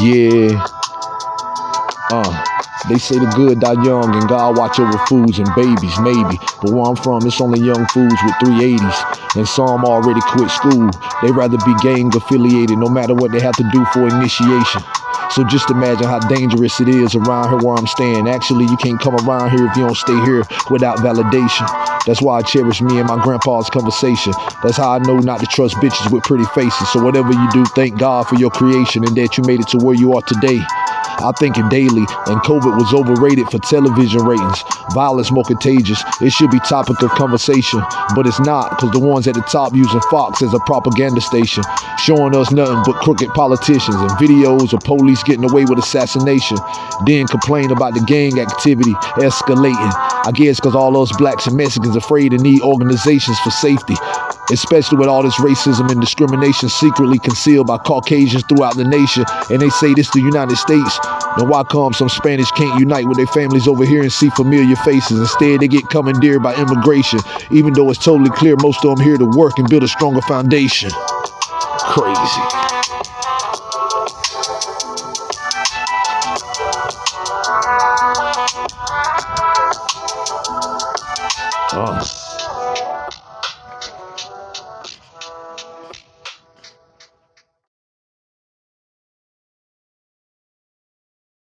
Yeah. Uh. They say the good die young and God watch over fools and babies, maybe. But where I'm from, it's only young fools with 380s. And some already quit school. They rather be gang affiliated no matter what they have to do for initiation. So just imagine how dangerous it is around here where I'm staying. Actually, you can't come around here if you don't stay here without validation. That's why I cherish me and my grandpa's conversation. That's how I know not to trust bitches with pretty faces. So whatever you do, thank God for your creation and that you made it to where you are today. I think it daily, and COVID was overrated for television ratings. Violence more contagious. It should be topic of conversation, but it's not, because the ones at the top using Fox as a propaganda station, showing us nothing but crooked politicians and videos of police getting away with assassination, then complain about the gang activity escalating. I guess because all us blacks and Mexicans afraid to need organizations for safety especially with all this racism and discrimination secretly concealed by Caucasians throughout the nation, and they say this the United States, Now, why come some Spanish can't unite with their families over here and see familiar faces? Instead, they get commandeered by immigration, even though it's totally clear most of them here to work and build a stronger foundation. Crazy. Oh.